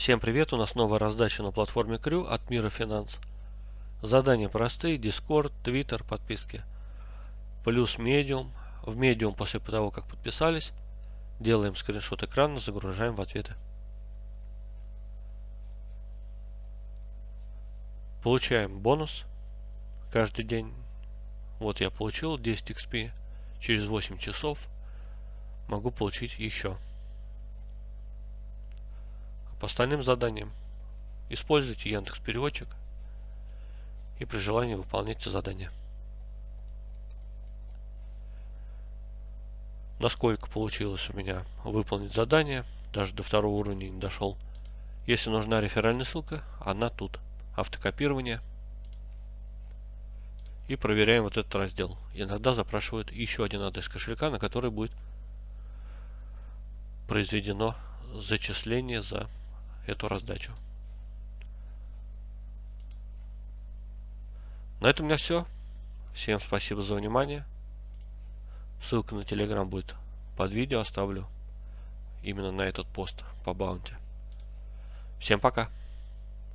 Всем привет, у нас новая раздача на платформе Крю от Мира Финанс. Задания простые, Discord, Twitter, подписки. Плюс Medium. В Medium после того, как подписались, делаем скриншот экрана, загружаем в ответы. Получаем бонус каждый день. Вот я получил 10 XP. Через 8 часов могу получить еще. По остальным заданиям используйте Яндекс Переводчик и при желании выполняйте задания. Насколько получилось у меня выполнить задание, даже до второго уровня не дошел. Если нужна реферальная ссылка, она тут. Автокопирование. И проверяем вот этот раздел. Иногда запрашивают еще один адрес кошелька, на который будет произведено зачисление за эту раздачу. На этом у меня все. Всем спасибо за внимание. Ссылка на телеграм будет под видео оставлю. Именно на этот пост по баунти. Всем пока.